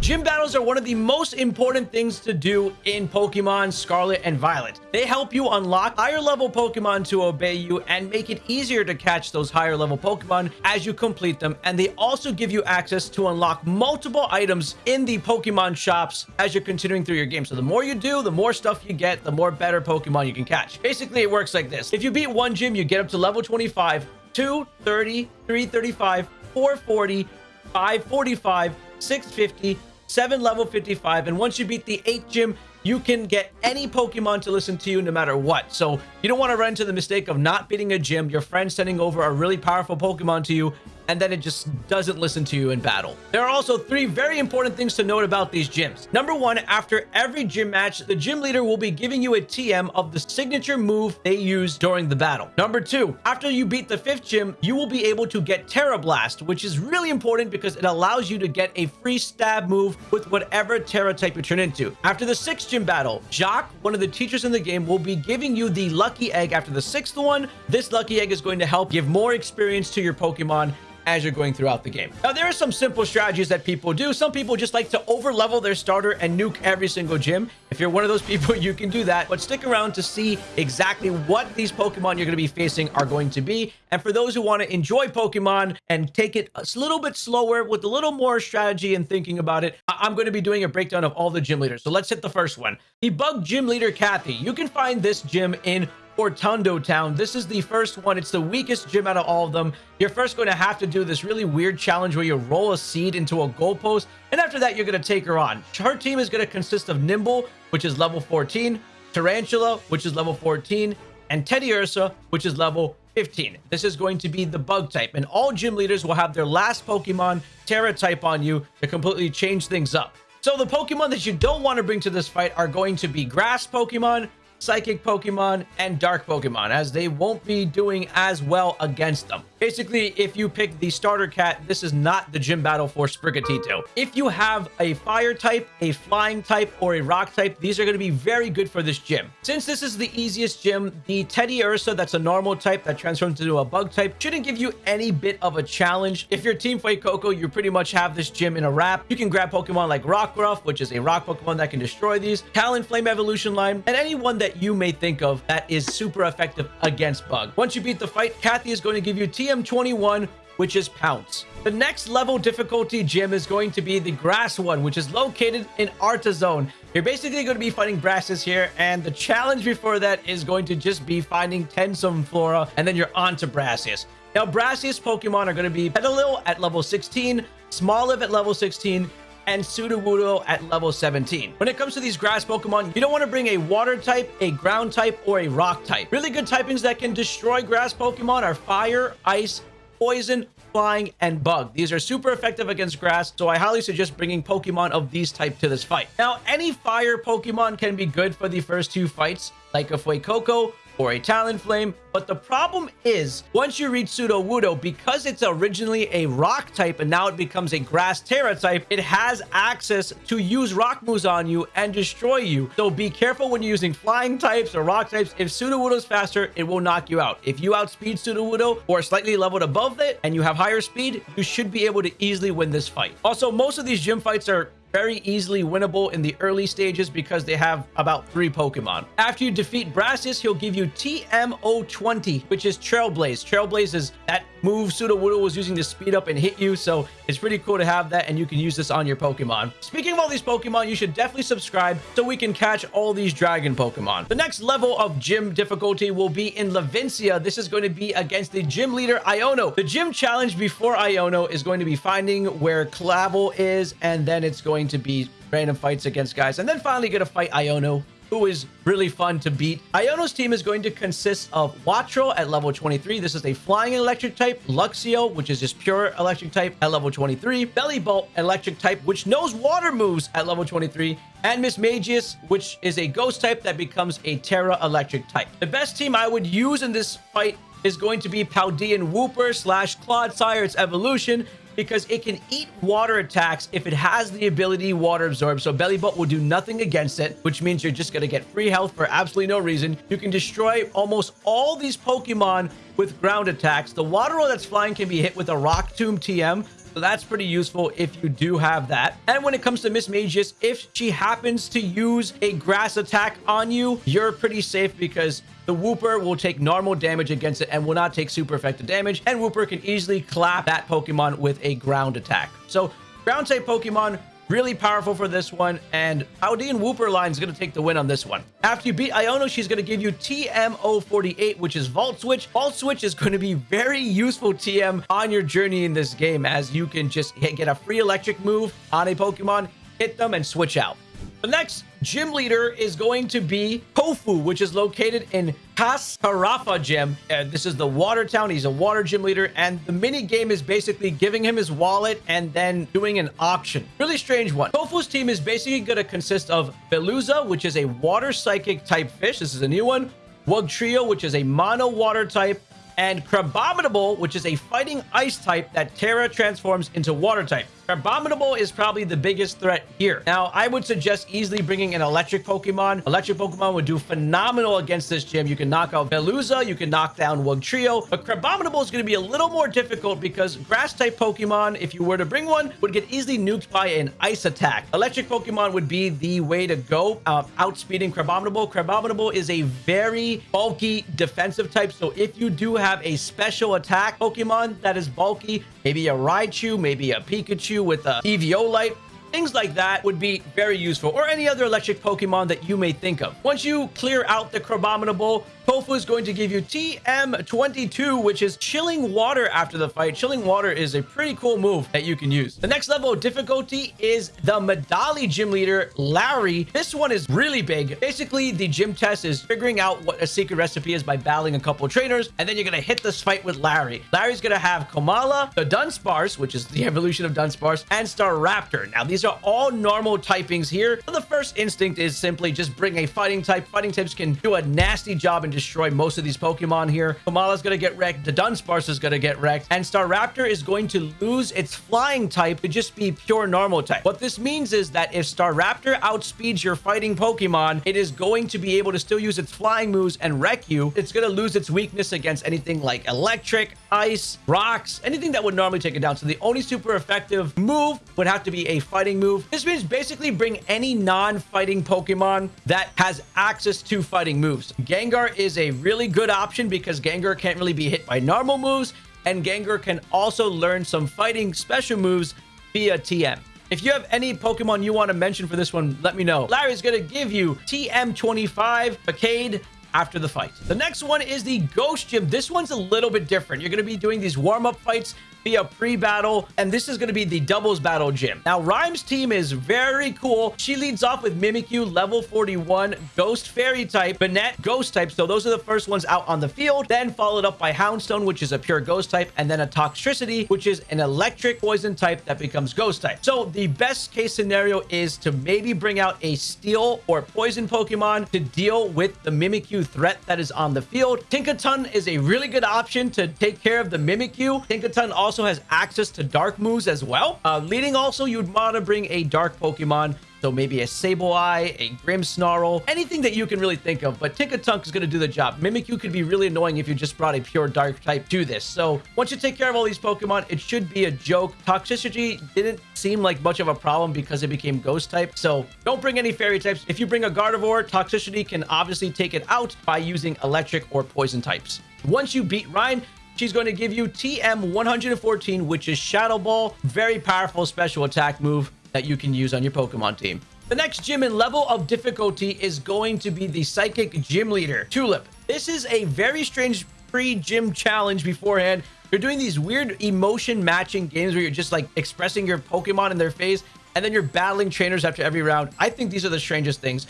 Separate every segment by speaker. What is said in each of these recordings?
Speaker 1: Gym battles are one of the most important things to do in Pokemon Scarlet and Violet. They help you unlock higher level Pokemon to obey you and make it easier to catch those higher level Pokemon as you complete them. And they also give you access to unlock multiple items in the Pokemon shops as you're continuing through your game. So the more you do, the more stuff you get, the more better Pokemon you can catch. Basically, it works like this. If you beat one gym, you get up to level 25, 230, 335, 440, 545, 650, 7 level 55. And once you beat the 8th gym, you can get any Pokemon to listen to you no matter what. So you don't want to run into the mistake of not beating a gym, your friend sending over a really powerful Pokemon to you, and then it just doesn't listen to you in battle. There are also three very important things to note about these gyms. Number one, after every gym match, the gym leader will be giving you a TM of the signature move they use during the battle. Number two, after you beat the fifth gym, you will be able to get Tera Blast, which is really important because it allows you to get a free stab move with whatever Tera type you turn into. After the sixth gym battle, Jacq, one of the teachers in the game, will be giving you the Lucky Egg after the sixth one. This Lucky Egg is going to help give more experience to your Pokemon as you're going throughout the game. Now, there are some simple strategies that people do. Some people just like to over level their starter and nuke every single gym. If you're one of those people, you can do that, but stick around to see exactly what these Pokemon you're going to be facing are going to be. And for those who want to enjoy Pokemon and take it a little bit slower with a little more strategy and thinking about it, I'm going to be doing a breakdown of all the gym leaders. So let's hit the first one. The Bug Gym Leader Katy. You can find this gym in Cortondo Town. This is the first one. It's the weakest gym out of all of them. You're first going to have to do this really weird challenge where you roll a seed into a goalpost. And after that, you're going to take her on. Her team is going to consist of Nymble, which is level 14, Tarountula, which is level 14, and Teddiursa, which is level 15. This is going to be the bug type, and all gym leaders will have their last Pokemon Tera type on you to completely change things up. So the Pokemon that you don't want to bring to this fight are going to be Grass Pokemon, Psychic Pokemon, and Dark Pokemon, as they won't be doing as well against them. Basically, if you pick the starter cat, this is not the gym battle for Sprigatito. If you have a fire type, a flying type, or a rock type, these are going to be very good for this gym. Since this is the easiest gym, the Teddiursa, that's a normal type that transforms into a bug type, shouldn't give you any bit of a challenge. If you're Team Fuecoco, you pretty much have this gym in a wrap. You can grab Pokemon like Rockruff, which is a rock Pokemon that can destroy these, Talonflame Evolution line, and anyone that you may think of that is super effective against Bug. Once you beat the fight, Katy is going to give you TM TM21, which is Pounce. The next level difficulty gym is going to be the grass one, which is located in Artazon. You're basically going to be fighting Brassius here, and the challenge before that is going to just be finding ten Sunflora, and then you're on to Brassius. Now, Brassius Pokemon are going to be Petilil at level 16, Smoliv at level 16, and Sudowoodo at level 17. When it comes to these grass Pokemon, you don't want to bring a water type, a ground type, or a rock type. Really good typings that can destroy grass Pokemon are fire, ice, poison, flying, and bug. These are super effective against grass, so I highly suggest bringing Pokemon of these type to this fight. Now, any fire Pokemon can be good for the first two fights, like a Fuecoco or a Talonflame. But the problem is, once you reach Sudowoodo, because it's originally a rock type and now it becomes a grass Tera type, it has access to use rock moves on you and destroy you. So be careful when you're using flying types or rock types. If Sudowoodo is faster, it will knock you out. If you outspeed Sudowoodo or slightly leveled above it and you have higher speed, you should be able to easily win this fight. Also, most of these gym fights are very easily winnable in the early stages because they have about three Pokemon. After you defeat Brassius, he'll give you TM020, which is Trailblaze. Trailblaze is that move Sudowoodo was using to speed up and hit you, so it's pretty cool to have that, and you can use this on your Pokemon. Speaking of all these Pokemon, you should definitely subscribe so we can catch all these Dragon Pokemon. The next level of gym difficulty will be in Levincia. This is going to be against the gym leader, Iono. The gym challenge before Iono is going to be finding where Clavel is, and then it's going to be random fights against guys, and then finally going to fight Iono who is really fun to beat. Iono's team is going to consist of Wattrel at level 23. This is a flying electric type. Luxio, which is just pure electric type at level 23. Bellibolt, electric type, which knows water moves at level 23. And Mismagius, which is a ghost type that becomes a Tera electric type. The best team I would use in this fight is going to be Paldean Wooper slash Clodsire, its evolution because it can eat water attacks if it has the ability water absorb. So Bellibolt will do nothing against it, which means you're just going to get free health for absolutely no reason. You can destroy almost all these Pokemon with ground attacks. The Wattrel that's flying can be hit with a Rock Tomb TM, So that's pretty useful if you do have that. And when it comes to Mismagius, if she happens to use a grass attack on you, you're pretty safe because the Wooper will take normal damage against it and will not take super effective damage. And Wooper can easily clap that Pokemon with a ground attack. So ground type Pokemon Really powerful for this one. And Paldean Wooper line is going to take the win on this one. After you beat Iono, she's going to give you TM048, which is Volt Switch. Volt Switch is going to be very useful TM on your journey in this game as you can just get a free electric move on a Pokemon, hit them, and switch out. The next gym leader is going to be Kofu, which is located in Cascarrafa Gym. Uh, this is the water town. He's a water gym leader, and the mini game is basically giving him his wallet and then doing an auction. Really strange one. Kofu's team is basically going to consist of Veluza, which is a water psychic type fish. This is a new one. Wugtrio, which is a mono water type and Crabominable, which is a fighting ice type that Tera transforms into water type. Crabominable is probably the biggest threat here. Now, I would suggest easily bringing an electric Pokemon. Electric Pokemon would do phenomenal against this gym. You can knock out Veluza, you can knock down Wugtrio, but Crabominable is going to be a little more difficult because grass-type Pokemon, if you were to bring one, would get easily nuked by an ice attack. Electric Pokemon would be the way to go, uh, outspeeding Crabominable. Crabominable is a very bulky defensive type, so if you do have a special attack Pokemon that is bulky, maybe a Raichu, maybe a Pikachu, with a Eviolite. Things like that would be very useful, or any other electric Pokemon that you may think of. Once you clear out the Crabominable, Kofu is going to give you TM22, which is chilling water after the fight. Chilling water is a pretty cool move that you can use. The next level of difficulty is the Medali gym leader, Larry. This one is really big. Basically, the gym test is figuring out what a secret recipe is by battling a couple trainers, and then you're going to hit this fight with Larry. Larry's going to have Komala, Dudunsparce, which is the evolution of Dunsparce, and Staraptor. Now, these are all normal typings here. So the first instinct is simply just bring a fighting type. Fighting types can do a nasty job and destroy most of these Pokemon here. Komala's going to get wrecked. Dudunsparce is going to get wrecked. And Staraptor is going to lose its flying type to just be pure normal type. What this means is that if Staraptor outspeeds your fighting Pokemon, it is going to be able to still use its flying moves and wreck you. It's going to lose its weakness against anything like electric, ice, rocks, anything that would normally take it down. So the only super effective move would have to be a fighting move. This means basically bring any non-fighting Pokemon that has access to fighting moves. Gengar is a really good option because Gengar can't really be hit by normal moves, and Gengar can also learn some fighting special moves via TM. If you have any Pokemon you want to mention for this one, let me know. Larry's going to give you TM25, Facade, after the fight. The next one is the Ghost Gym. This one's a little bit different. You're going to be doing these warm-up fights via pre-battle, and this is going to be the doubles battle gym. Now, Ryme's team is very cool. She leads off with Mimikyu, level 41, Ghost Fairy type, Banette, Ghost type. So those are the first ones out on the field. Then followed up by Houndstone, which is a pure Ghost type, and then a Toxtricity, which is an electric poison type that becomes Ghost type. So the best case scenario is to maybe bring out a Steel or Poison Pokemon to deal with the Mimikyu threat that is on the field. Tinkaton is a really good option to take care of the Mimikyu. Tinkaton also also has access to dark moves as well. Uh, leading also, you'd want to bring a dark Pokemon. So maybe a Sableye, a Grimmsnarl, anything that you can really think of. But Tinkaton is going to do the job. Mimikyu could be really annoying if you just brought a pure dark type to this. So once you take care of all these Pokemon, it should be a joke. Toxtricity didn't seem like much of a problem because it became ghost type. So don't bring any fairy types. If you bring a Gardevoir, Toxtricity can obviously take it out by using electric or poison types. Once you beat Ryme, She's going to give you TM114, which is Shadow Ball. Very powerful special attack move that you can use on your Pokemon team. The next gym in level of difficulty is going to be the Psychic Gym Leader, Tulip. This is a very strange pre-gym challenge beforehand. You're doing these weird emotion matching games where you're just like expressing your Pokemon in their face and then you're battling trainers after every round. I think these are the strangest things.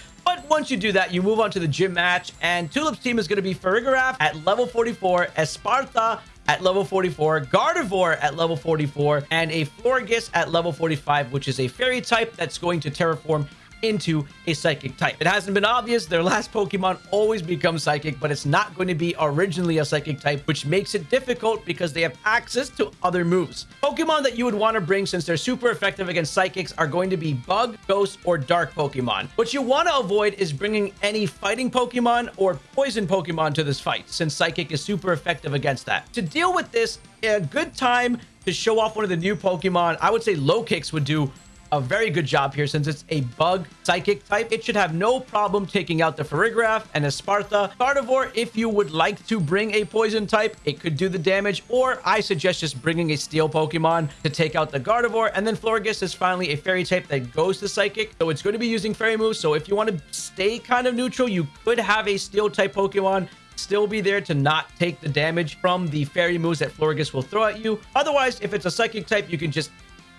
Speaker 1: Once you do that, you move on to the gym match, and Tulip's team is going to be Farigiraf at level 44, Espathra at level 44, Gardevoir at level 44, and a Florges at level 45, which is a fairy type that's going to terraform into a psychic type. It hasn't been obvious. Their last Pokemon always becomes psychic, but it's not going to be originally a psychic type, which makes it difficult because they have access to other moves. Pokemon that you would want to bring since they're super effective against psychics are going to be bug, ghost, or dark Pokemon. What you want to avoid is bringing any fighting Pokemon or poison Pokemon to this fight since psychic is super effective against that. To deal with this, a good time to show off one of the new Pokemon, I would say Lokix would do a very good job here since it's a bug psychic type. It should have no problem taking out the Farigiraf and Espathra. Gardevoir, if you would like to bring a poison type, it could do the damage, or I suggest just bringing a steel Pokemon to take out the Gardevoir. And then Florges is finally a fairy type that goes to psychic, so it's going to be using fairy moves. So if you want to stay kind of neutral, you could have a steel type Pokemon still be there to not take the damage from the fairy moves that Florges will throw at you. Otherwise, if it's a psychic type, you can just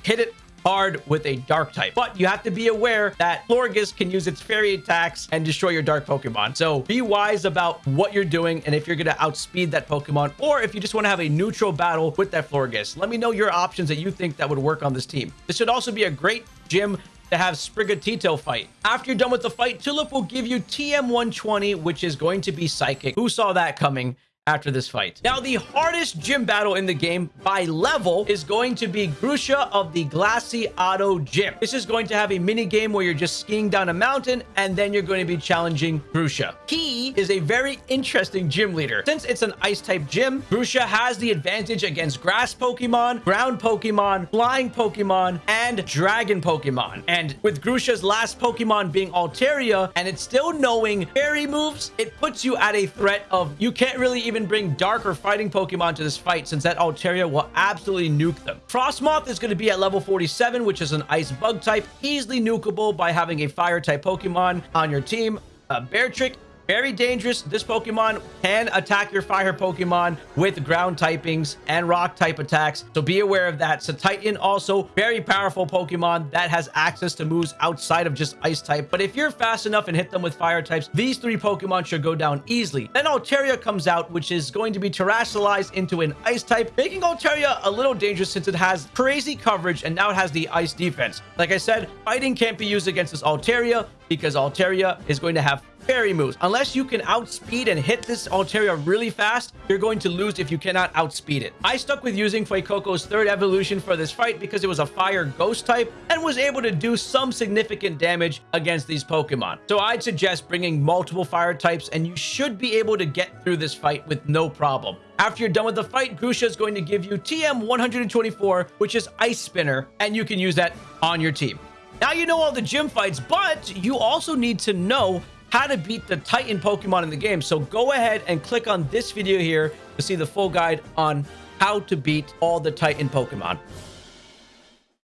Speaker 1: hit it hard with a dark type. But you have to be aware that Florges can use its fairy attacks and destroy your dark Pokemon. So be wise about what you're doing and if you're going to outspeed that Pokemon or if you just want to have a neutral battle with that Florges. Let me know your options that you think that would work on this team. This should also be a great gym to have Sprigatito fight. After you're done with the fight, Tulip will give you TM120, which is going to be Psychic. Who saw that coming? After this fight. Now, the hardest gym battle in the game by level is going to be Grusha of the Glassy Auto Gym. This is going to have a mini game where you're just skiing down a mountain and then you're going to be challenging Grusha. He is a very interesting gym leader. Since it's an ice type gym, Grusha has the advantage against grass Pokemon, ground Pokemon, flying Pokemon, and dragon Pokemon. And with Grusha's last Pokemon being Altaria and it's still knowing fairy moves, it puts you at a threat of you can't really even bring dark or fighting Pokemon to this fight since that Altaria will absolutely nuke them. Frosmoth is going to be at level 47, which is an ice bug type, easily nukeable by having a fire type Pokemon on your team. Uh, Beartic very dangerous. This Pokemon can attack your fire Pokemon with ground typings and rock type attacks. So be aware of that. Cetitan also very powerful Pokemon that has access to moves outside of just ice type. But if you're fast enough and hit them with fire types, these three Pokemon should go down easily. Then Altaria comes out, which is going to be terastallized into an ice type, making Altaria a little dangerous since it has crazy coverage and now it has the ice defense. Like I said, fighting can't be used against this Altaria because Altaria is going to have fairy moves. Unless you can outspeed and hit this Altaria really fast, you're going to lose if you cannot outspeed it. I stuck with using Fuecoco's third evolution for this fight because it was a fire ghost type and was able to do some significant damage against these Pokemon. So I'd suggest bringing multiple fire types and you should be able to get through this fight with no problem. After you're done with the fight, Grusha is going to give you TM 124, which is Ice Spinner, and you can use that on your team. Now you know all the gym fights, but you also need to know how to beat the Titan Pokemon in the game. So go ahead and click on this video here to see the full guide on how to beat all the Titan Pokemon.